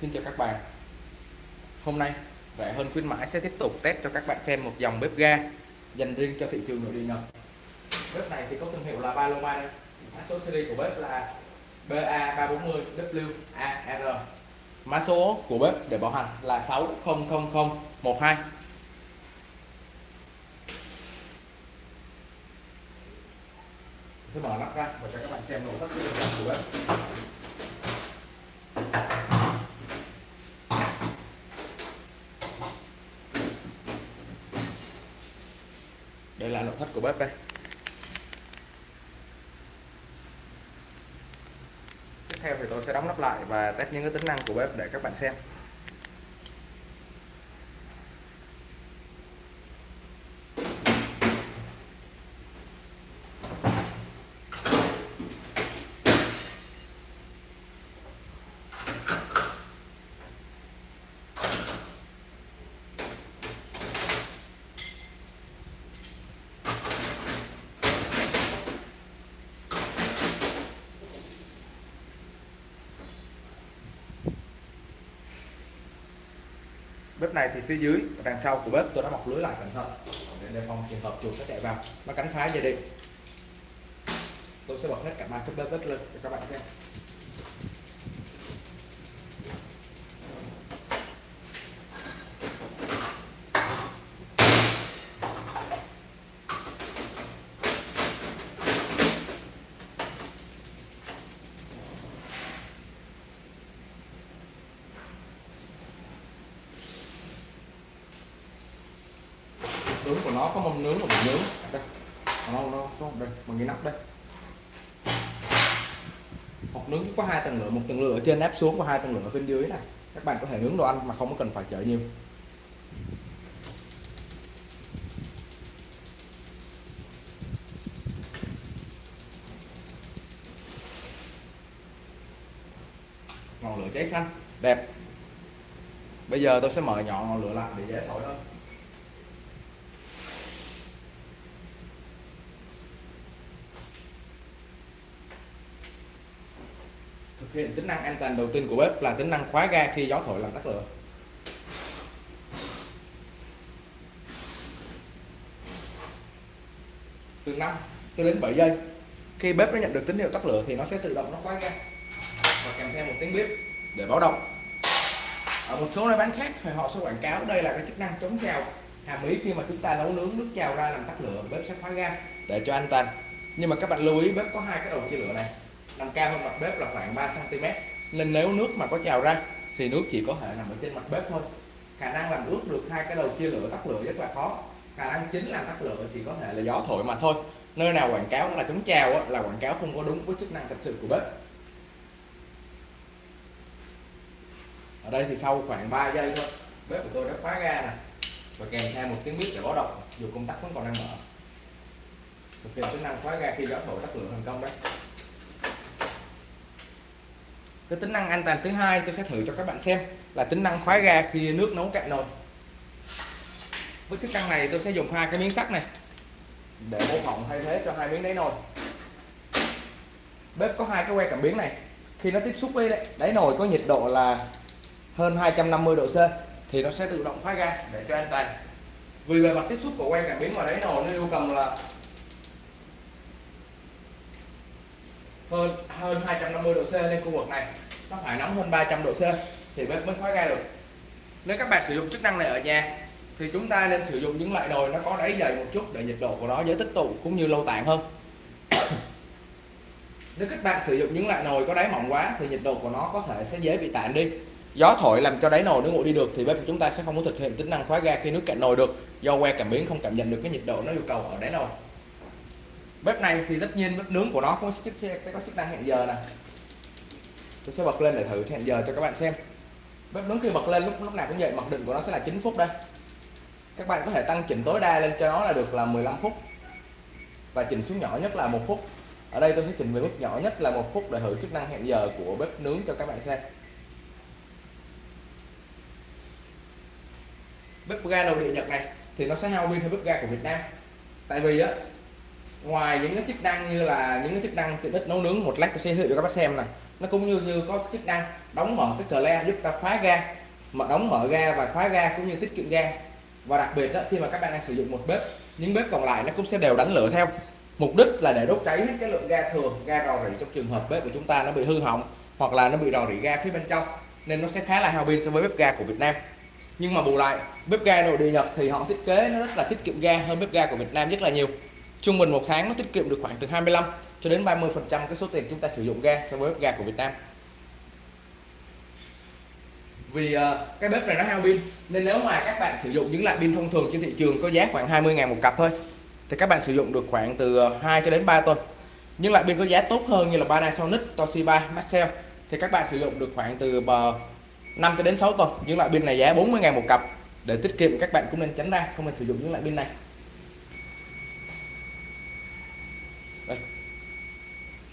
Xin chào các bạn. Hôm nay, rẻ hơn khuyến mãi sẽ tiếp tục test cho các bạn xem một dòng bếp ga dành riêng cho thị trường nội địa Nhật. Bếp này thì có thương hiệu là Paloma đây. Mã số series của bếp là BA340WAR Mã số của bếp để bảo hành là 600012 sẽ mở nắp ra và cho các bạn xem nội thất của bếp. Là nội thất của bếp đây. Tiếp theo thì tôi sẽ đóng nắp lại và test những cái tính năng của bếp để các bạn xem. Này thì phía dưới đằng sau của bếp, tôi đã bọc lưới lại cẩn thận. Để đề phòng trường hợp chuột nó chạy vào. Nó cắn phá gia đình. Tôi sẽ bật hết cả ba cái bếp bếp lên, để các bạn xem nướng của nó có mâm nướng và mình nướng. Đây. Nó nó có đây bằng cái nắp đây. Hộp nướng có hai tầng lửa, một tầng lửa ở trên nắp xuống và hai tầng lửa ở bên dưới này. Các bạn có thể nướng đồ ăn mà không có cần phải chở nhiều. Ngọn lửa cháy xanh. Đẹp. Bây giờ tôi sẽ mở nhỏ ngọn lửa lại để dễ thổi hơn thực hiện tính năng an toàn đầu tiên của bếp là tính năng khóa ga khi gió thổi làm tắt lửa. Từ 5 cho đến 7 giây, khi bếp nó nhận được tín hiệu tắt lửa thì nó sẽ tự động nó khóa ga và kèm theo một tiếng bếp để báo động. Ở một số nơi bán khác thì họ sẽ quảng cáo đây là cái chức năng chống trào hàm ý khi mà chúng ta nấu nướng nước trào ra làm tắt lửa bếp sẽ khóa ga để cho an toàn. Nhưng mà các bạn lưu ý, bếp có hai cái đầu chia lửa này nằm cao hơn mặt bếp là khoảng 3 cm nên nếu nước mà có trào ra, thì nước chỉ có thể nằm ở trên mặt bếp thôi. Khả năng làm ướt được hai cái đầu chia lửa tắt lửa rất là khó. Khả năng chính làm tắt lửa thì có thể là gió thổi mà thôi. Nơi nào quảng cáo là chống trào là quảng cáo không có đúng với chức năng thật sự của bếp. Ở đây thì sau khoảng 3 giây thôi, bếp của tôi đã khóa ga nè. Và kèm theo một tiếng bếp để báo động dù công tắc vẫn còn đang mở. Thực hiện chức năng khóa ga khi gió thổi tắt lửa thành công đấy cái tính năng an toàn thứ hai tôi sẽ thử cho các bạn xem là tính năng khóa ga khi nước nấu cạn nồi. Với chức năng này tôi sẽ dùng hai cái miếng sắt này để mô phỏng thay thế cho hai miếng đáy nồi. Bếp có hai cái que cảm biến này. Khi nó tiếp xúc với đáy nồi có nhiệt độ là hơn 250 độ C thì nó sẽ tự động khóa ga để cho an toàn. Vì bề mặt tiếp xúc của que cảm biến vào đáy nồi nó yêu cầu là hơn hơn 250 độ C lên khu vực này. Nó phải nóng hơn 300 độ C thì bếp mới khóa ga được. Nếu các bạn sử dụng chức năng này ở nhà, thì chúng ta nên sử dụng những loại nồi nó có đáy dày một chút để nhiệt độ của nó dễ tích tụ cũng như lâu tản hơn. Nếu các bạn sử dụng những loại nồi có đáy mỏng quá thì nhiệt độ của nó có thể sẽ dễ bị tản đi. Gió thổi làm cho đáy nồi nó nguội đi được thì bếp của chúng ta sẽ không có thực hiện tính năng khóa ga khi nước cạn nồi được. Do que cảm biến không cảm nhận được cái nhiệt độ nó yêu cầu ở đáy nồi bếp này thì tất nhiên bếp nướng của nó cũng sẽ, sẽ có chức năng hẹn giờ nè. Tôi sẽ bật lên để thử hẹn giờ cho các bạn xem. Bếp nướng khi bật lên lúc lúc nào cũng vậy mặc định của nó sẽ là 9 phút đây. Các bạn có thể tăng chỉnh tối đa lên cho nó là được là 15 phút. Và chỉnh xuống nhỏ nhất là một phút. Ở đây tôi sẽ chỉnh về mức nhỏ nhất là một phút để thử chức năng hẹn giờ của bếp nướng cho các bạn xem. Bếp ga đầu địa nhật này thì nó sẽ hao pin hơn bếp ga của Việt Nam. Tại vì á ngoài những cái chức năng như là những cái chức năng tiện ích nấu nướng, một lát tôi sẽ giới thiệu cho các bác xem này nó cũng như như có chức năng đóng mở cái cờ le giúp ta khóa ga, mà đóng mở ga và khóa ga cũng như tiết kiệm ga. Và đặc biệt đó, khi mà các bạn đang sử dụng một bếp, những bếp còn lại nó cũng sẽ đều đánh lửa theo. Mục đích là để đốt cháy hết cái lượng ga thường ga rò rỉ trong trường hợp bếp của chúng ta nó bị hư hỏng hoặc là nó bị rò rỉ ga phía bên trong, nên nó sẽ khá là hao pin so với bếp ga của Việt Nam. Nhưng mà bù lại, bếp ga nội địa Nhật thì họ thiết kế nó rất là tiết kiệm ga hơn bếp ga của Việt Nam rất là nhiều trung bình một tháng nó tiết kiệm được khoảng từ 25 cho đến 30 phần trăm cái số tiền chúng ta sử dụng ga so với bếp ga của Việt Nam. Vì uh, cái bếp này nó hao pin nên nếu mà các bạn sử dụng những loại pin thông thường trên thị trường có giá khoảng 20.000 một cặp thôi thì các bạn sử dụng được khoảng từ à, 2 cho đến 3 tuần. Nhưng loại pin có giá tốt hơn như là Panasonic, Toshiba, Maxell thì các bạn sử dụng được khoảng từ à, 5 cho đến 6 tuần. Những loại pin này giá 40.000 một cặp. Để tiết kiệm các bạn cũng nên tránh ra không nên sử dụng những loại pin này. Đây.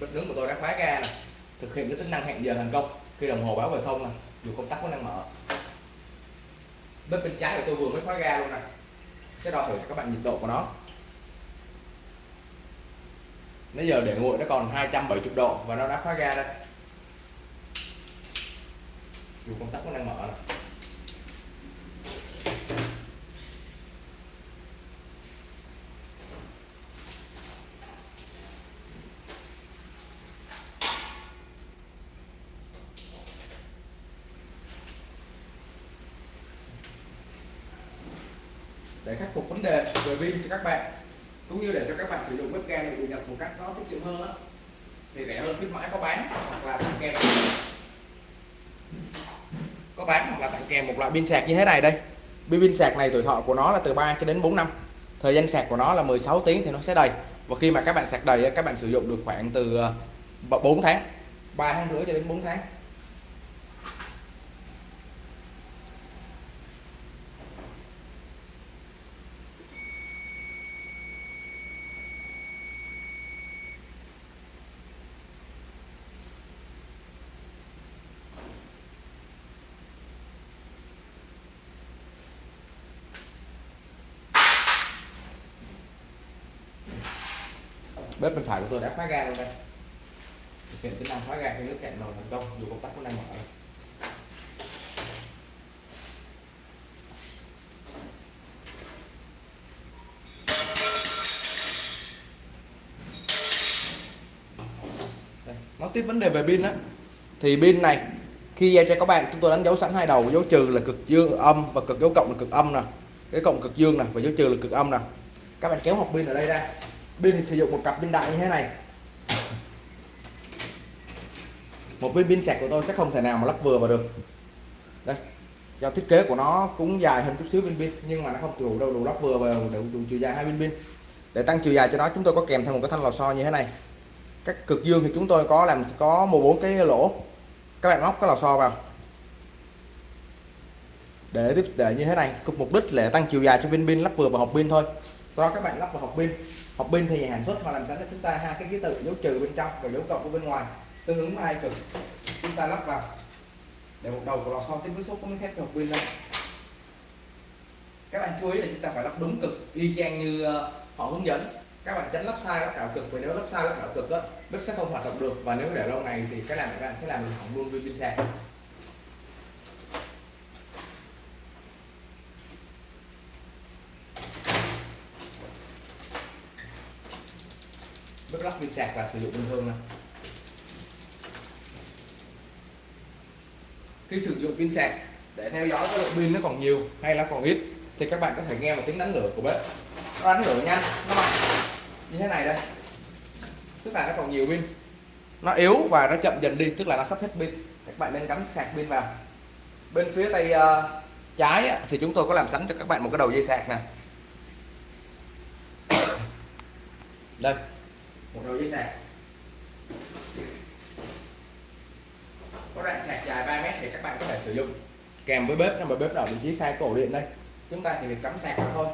Bếp nướng của tôi đã khóa ga này thực hiện cái tính năng hẹn giờ thành công. Khi đồng hồ báo về không này dù công tắc vẫn đang mở. Bếp bên trái của tôi vừa mới khóa ga luôn này sẽ đo thử cho các bạn nhiệt độ của nó. Nãy giờ để nguội nó còn 270 độ và nó đã khóa ga đây. Dù công tắc vẫn đang mở này. Để khắc phục vấn đề về pin cho các bạn, cũng như để cho các bạn sử dụng bếp ga để nhập nhật một cách nó tiết kiệm hơn đó. thì rẻ hơn khuyến mãi có bán hoặc là tặng kèm. Có bán hoặc là tặng kèm một loại pin sạc như thế này đây. Pin sạc này tuổi thọ của nó là từ 3 cho đến 4 năm. Thời gian sạc của nó là 16 tiếng thì nó sẽ đầy. Và khi mà các bạn sạc đầy các bạn sử dụng được khoảng từ ờ, 4 tháng 3 tháng rưỡi cho đến 4 tháng. Thoại của tôi đã khóa ga luôn đây. Thực hiện tính năng khóa ga khi nước cạn nồi thành công dù công tắc cũng đang mở đây, nói tiếp vấn đề về pin á. Thì pin này khi giao cho các bạn chúng tôi đánh dấu sẵn hai đầu dấu trừ là cực dương âm và cực dấu cộng là cực âm nè. Cái cộng cực dương nè và dấu trừ là cực âm nè. Các bạn kéo hộp pin ở đây ra pin thì sử dụng một cặp pin đại như thế này. Một viên pin sạc của tôi sẽ không thể nào mà lắp vừa vào được. Đây do thiết kế của nó cũng dài hơn chút xíu viên pin nhưng mà nó không đủ đâu đủ lắp vừa vào đủ, đủ chiều dài hai viên pin. Để tăng chiều dài cho nó chúng tôi có kèm thêm một cái thanh lò xo như thế này. Các cực dương thì chúng tôi có làm có một bốn cái lỗ. Các bạn móc cái lò xo vào. Để tiếp để như thế này cục mục đích là tăng chiều dài cho viên pin lắp vừa vào hộp pin thôi. Sau đó các bạn lắp vào hộp pin học pin thì nhà sản xuất họ làm sẵn cho chúng ta hai cái ký tự dấu trừ bên trong và dấu cộng của bên ngoài. Tương ứng với hai cực, chúng ta lắp vào. Để một đầu của lò xo tiếp với số có miếng thép hộp pin lên các bạn chú ý là chúng ta phải lắp đúng cực, y chang như ờ, họ hướng dẫn. Các bạn tránh lắp sai lắp đảo cực, vì nếu lắp sai lắp đảo cực đó bếp sẽ không hoạt động được. Và nếu để lâu ngày thì cái làm các bạn sẽ làm hỏng luôn viên pin sạc bếp pin sạc và sử dụng bình thường này. Khi sử dụng pin sạc để theo dõi cái lượng pin nó còn nhiều hay là còn ít thì các bạn có thể nghe một tiếng đánh lửa của bếp. Nó đánh lửa nhanh nó mạnh như thế này đây. Tức là nó còn nhiều pin. Nó yếu và nó chậm dần đi tức là nó sắp hết pin. Các bạn nên cắm sạc pin vào. Bên phía tay uh, trái thì chúng tôi có làm sẵn cho các bạn một cái đầu dây sạc nè. Đây một đầu dây sạc có đoạn sạc dài 3 mét thì các bạn có thể sử dụng. Kèm với bếp nhưng mà bếp ở vị trí sai cổ điện đây. Chúng ta chỉ việc cắm sạc vào thôi.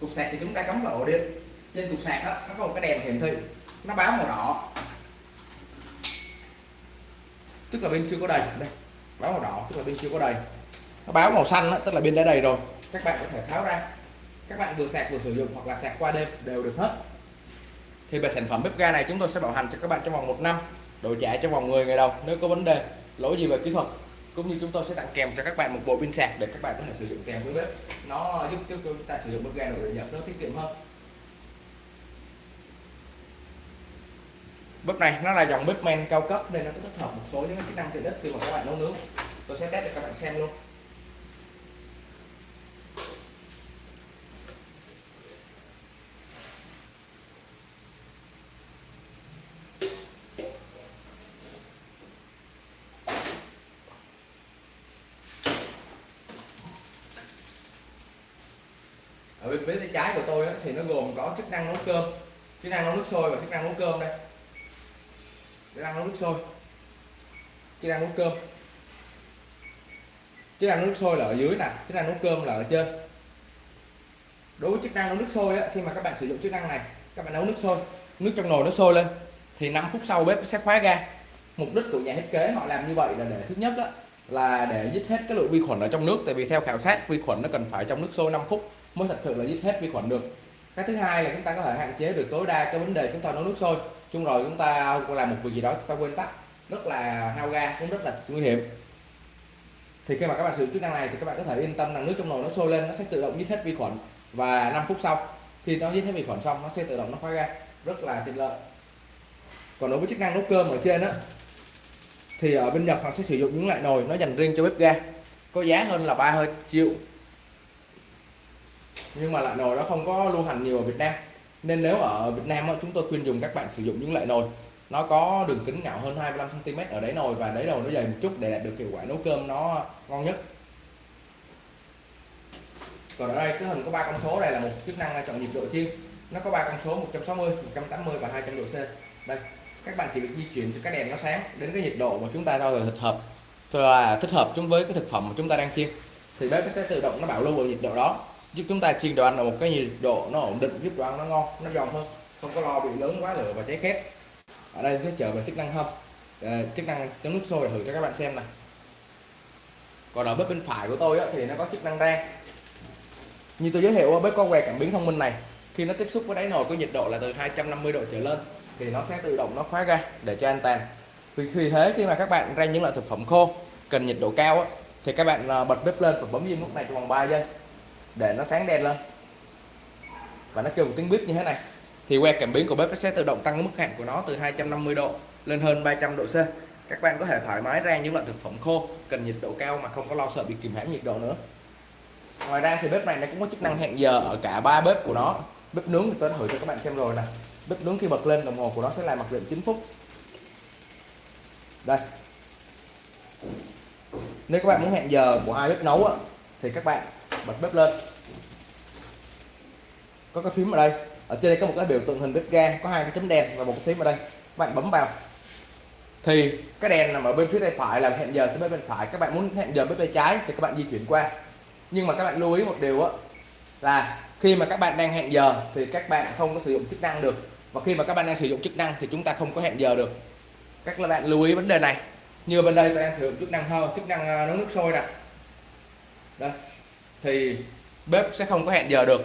Cục sạc thì chúng ta cắm vào ổ điện. Trên cục sạc đó nó có một cái đèn hiển thị. Nó báo màu đỏ. Tức là bên chưa có đầy. Đây báo màu đỏ tức là bên chưa có đầy. Nó báo màu xanh đó, tức là bên đã đầy rồi. Các bạn có thể tháo ra. Các bạn vừa sạc vừa sử dụng hoặc là sạc qua đêm đều được hết thì về sản phẩm bếp ga này chúng tôi sẽ bảo hành cho các bạn trong vòng một năm. Đổi trả trong vòng 10 ngày đầu, nếu có vấn đề, lỗi gì về kỹ thuật, cũng như chúng tôi sẽ tặng kèm cho các bạn một bộ pin sạc để các bạn có thể sử dụng kèm với bếp. Nó giúp cho chúng ta sử dụng bếp ga nội địa nhập nó tiết kiệm hơn. Bếp này nó là dòng bếp men cao cấp, nên nó có tích hợp một số những chức năng tiện ích khi mà các bạn nấu nướng. Tôi sẽ test cho các bạn xem luôn ở bên phía tay trái của tôi thì nó gồm có chức năng nấu cơm chức năng nấu nước sôi và chức năng nấu cơm đây. Chức năng nấu nước sôi. Chức năng nấu cơm. Chức năng nấu nước sôi là ở dưới nè chức năng nấu cơm là ở trên. Đối với chức năng nấu nước sôi á, khi mà các bạn sử dụng chức năng này các bạn nấu nước sôi nước trong nồi nó sôi lên thì 5 phút sau bếp sẽ khóa ga. Mục đích của nhà thiết kế họ làm như vậy là để thứ nhất á, là để giết hết cái lượng vi khuẩn ở trong nước. Tại vì theo khảo sát vi khuẩn nó cần phải trong nước sôi 5 phút mới thật sự là giết hết vi khuẩn được cái thứ hai là chúng ta có thể hạn chế được tối đa cái vấn đề chúng ta nấu nước sôi. Chung rồi chúng ta làm một việc gì đó chúng ta quên tắt. Rất là hao ga cũng rất là nguy hiểm. Thì khi mà các bạn sử dụng chức năng này thì các bạn có thể yên tâm rằng nước trong nồi nó sôi lên, nó sẽ tự động giết hết vi khuẩn. Và 5 phút sau, khi nó giết hết vi khuẩn xong, nó sẽ tự động nó khóa ga rất là tiện lợi. Còn đối với chức năng nấu cơm ở trên á, thì ở bên Nhật họ sẽ sử dụng những loại nồi nó dành riêng cho bếp ga. Có giá hơn là 3 triệu nhưng mà loại nồi nó không có lưu hành nhiều ở Việt Nam. Nên nếu ở Việt Nam chúng tôi khuyên dùng các bạn sử dụng những loại nồi. Nó có đường kính ngạo hơn 25 cm ở đáy nồi và đáy nồi nó dày một chút để đạt được hiệu quả nấu cơm nó ngon nhất. Còn ở đây, cái hình có ba con số. Đây là một chức năng chọn nhiệt độ chiên. Nó có ba con số 160 180 và 200 độ C. Đây, các bạn chỉ việc di chuyển cho cái đèn nó sáng đến cái nhiệt độ mà chúng ta cho là thích hợp. Là thích hợp chúng với cái thực phẩm mà chúng ta đang chiên. Thì bếp nó sẽ tự động nó bảo lưu ở nhiệt độ đó giúp chúng ta chiên đồ ăn ở một cái nhiệt độ nó ổn định giúp đồ ăn nó ngon nó giòn hơn. Không có lo bị lớn quá lửa và cháy khét. Ở đây sẽ trở về chức năng hâm. À, chức năng chấm nước sôi để thử cho các bạn xem này còn ở bếp bên phải của tôi á, thì nó có chức năng rang. Như tôi giới thiệu bếp có que cảm biến thông minh này. Khi nó tiếp xúc với đáy nồi có nhiệt độ là từ 250 độ trở lên thì nó sẽ tự động nó khóa ra để cho an toàn. Vì, vì thế khi mà các bạn rang những loại thực phẩm khô cần nhiệt độ cao á, thì các bạn ờ, bật bếp lên và bấm im nút này trong vòng 3 giây để nó sáng đen lên. Và nó kêu một tiếng bếp như thế này. Thì que cảm biến của bếp nó sẽ tự động tăng mức hạn của nó từ 250 độ lên hơn 300 độ C. Các bạn có thể thoải mái rang những loại thực phẩm khô cần nhiệt độ cao mà không có lo sợ bị kìm hãm nhiệt độ nữa. Ngoài ra thì bếp này nó cũng có chức năng hẹn giờ ở cả ba bếp của nó. Bếp nướng thì tôi đã thử cho các bạn xem rồi nè. Bếp nướng khi bật lên đồng hồ của nó sẽ là mặc định 9 phút. Đây. Nếu các bạn muốn hẹn giờ của hai bếp nấu á, thì các bạn bật bếp lên. Có cái phím ở đây. Ở trên đây có một cái biểu tượng hình bếp ga, có hai cái chấm đen và một cái phím ở đây. Các bạn bấm vào. Thì cái đèn nằm ở bên phía tay phải là hẹn giờ tới bếp bên phải. Các bạn muốn hẹn giờ bếp tay trái thì các bạn di chuyển qua. Nhưng mà các bạn lưu ý một điều á, là khi mà các bạn đang hẹn giờ thì các bạn không có sử dụng chức năng được. Và khi mà các bạn đang sử dụng chức năng thì chúng ta không có hẹn giờ được. Các bạn lưu ý vấn đề này. Như bên đây tôi đang sử dụng chức năng hơn chức năng à, nấu nước sôi nè. Đây thì bếp sẽ không có hẹn giờ được.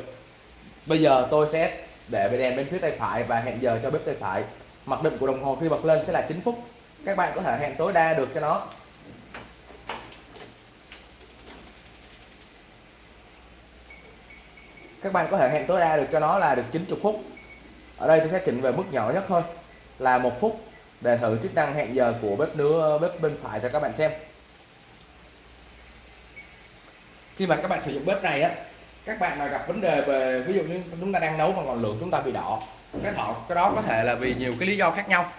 Bây giờ tôi sẽ để về đèn bên phía tay phải và hẹn giờ cho bếp tay phải. Mặc định của đồng hồ khi bật lên sẽ là 9 phút. Các bạn có thể hẹn tối đa được cho nó. Các bạn có thể hẹn tối đa được cho nó là được 90 phút. Ở đây tôi sẽ chỉnh về mức nhỏ nhất thôi, là một phút. Để thử chức năng hẹn giờ của bếp nướng bếp bên phải cho các bạn xem. Khi mà các bạn sử dụng bếp này á các bạn mà gặp vấn đề về ví dụ như chúng ta đang nấu mà ngọn lửa chúng ta bị đỏ cái thọ cái đó có thể là vì nhiều cái lý do khác nhau.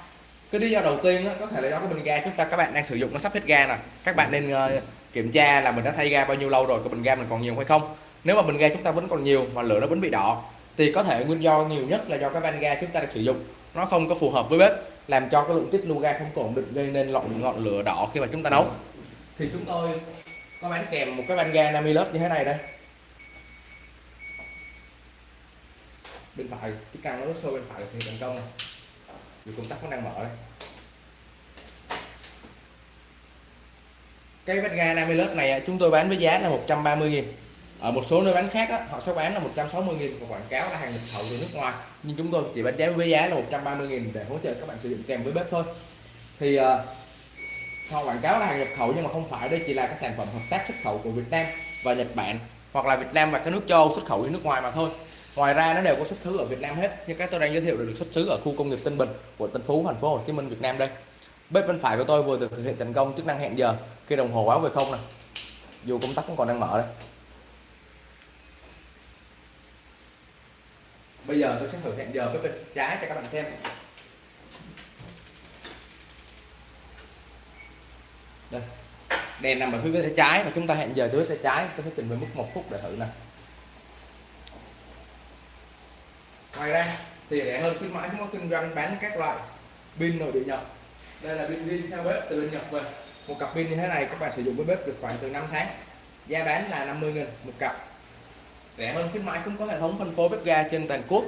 Cái lý do đầu tiên á, có thể là do cái bình ga chúng ta các bạn đang sử dụng nó sắp hết ga nè. Các bạn nên uh, kiểm tra là mình đã thay ga bao nhiêu lâu rồi cái bình ga mình còn nhiều hay không. Nếu mà bình ga chúng ta vẫn còn nhiều mà lửa nó vẫn bị đỏ thì có thể nguyên do nhiều nhất là do cái van ga chúng ta đang sử dụng nó không có phù hợp với bếp làm cho cái lượng tiết lưu ga không ổn định gây nên ngọn ngọn lửa đỏ khi mà chúng ta nấu. Thì chúng tôi có bán kèm một cái van ga Namilus như thế này đây. Bên phải chức năng nó nước sôi bên phải thì thành công này vì công tắc nó đang mở đây. Cái van ga Namilus này chúng tôi bán với giá là 130 nghìn. Ở một số nơi bán khác á, họ sẽ bán là 160 nghìn và quảng cáo là hàng nhập khẩu từ nước ngoài. Nhưng chúng tôi chỉ bán giá với giá là 130 nghìn để hỗ trợ các bạn sử dụng kèm với bếp thôi. Thì uh, họ quảng cáo là hàng nhập khẩu nhưng mà không phải, đây chỉ là cái sản phẩm hợp tác xuất khẩu của Việt Nam và Nhật Bản hoặc là Việt Nam và các nước châu Âu xuất khẩu đi nước ngoài mà thôi. Ngoài ra nó đều có xuất xứ ở Việt Nam hết. Như các tôi đang giới thiệu được xuất xứ ở khu công nghiệp Tân Bình của Tân Phú, thành phố Hồ Chí Minh, Việt Nam đây. Bếp bên phải của tôi vừa được thực hiện thành công, chức năng hẹn giờ, khi đồng hồ báo về không này dù công tắc cũng còn đang mở đây. Bây giờ tôi sẽ thử hẹn giờ bếp bên trái cho các bạn xem. Đây. Đèn nằm ở phía bên tay trái và chúng ta hẹn giờ tới tay trái tôi sẽ chỉnh về mức một phút để thử nè. Ngoài ra, thì rẻ hơn khuyến mãi, chúng có kinh doanh bán các loại pin nội địa nhật. Đây là pin riêng theo bếp từ bên nhật về. Một cặp pin như thế này các bạn sử dụng với bếp được khoảng từ 5 tháng. Giá bán là 50 000 một cặp. Rẻ hơn khuyến mãi cũng có hệ thống phân phối bếp ga trên toàn quốc.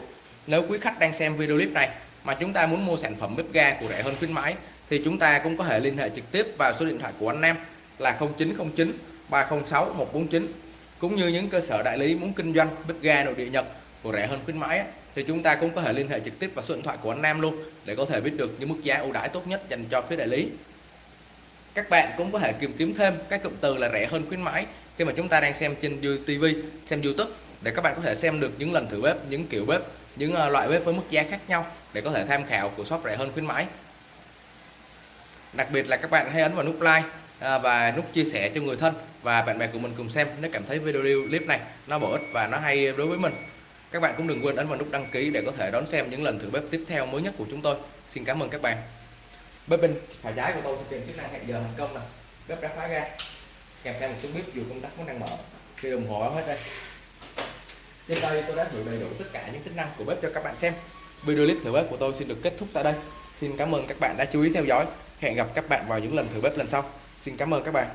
Nếu quý khách đang xem video clip này mà chúng ta muốn mua sản phẩm bếp ga của rẻ hơn khuyến mãi thì chúng ta cũng có thể liên hệ trực tiếp vào số điện thoại của anh Nam là 0909 306 149 cũng như những cơ sở đại lý muốn kinh doanh bếp ga nội địa Nhật của rẻ hơn khuyến mãi thì chúng ta cũng có thể liên hệ trực tiếp vào số điện thoại của anh Nam luôn để có thể biết được những mức giá ưu đãi tốt nhất dành cho phía đại lý. Các bạn cũng có thể tìm kiếm thêm các cụm từ là rẻ hơn khuyến mãi khi mà chúng ta đang xem trên TV xem YouTube, để các bạn có thể xem được những lần thử bếp những kiểu bếp những ờ, loại bếp với mức giá khác nhau để có thể tham khảo của shop rẻ hơn khuyến mãi đặc biệt là các bạn hãy ấn vào nút like à, và nút chia sẻ cho người thân và bạn bè của mình cùng xem nếu cảm thấy video clip này nó bổ ích và nó hay đối với mình. Các bạn cũng đừng quên ấn vào nút đăng ký để có thể đón xem những lần thử bếp tiếp theo mới nhất của chúng tôi. Xin cảm ơn các bạn. Bếp bên phải trái của tôi thực hiện chức năng hẹn giờ thành công này bếp đã khóa ra. Kèm theo một chút bếp dù công tắc vẫn đang mở. Khi đồng hồ hết đây. Trên đây tôi đã thử đầy đủ tất cả những tính năng của bếp cho các bạn xem. Video clip thử bếp của tôi xin được kết thúc tại đây. Xin cảm ơn các bạn đã chú ý theo dõi hẹn gặp các bạn vào những lần thử bếp lần sau. Xin cảm ơn các bạn.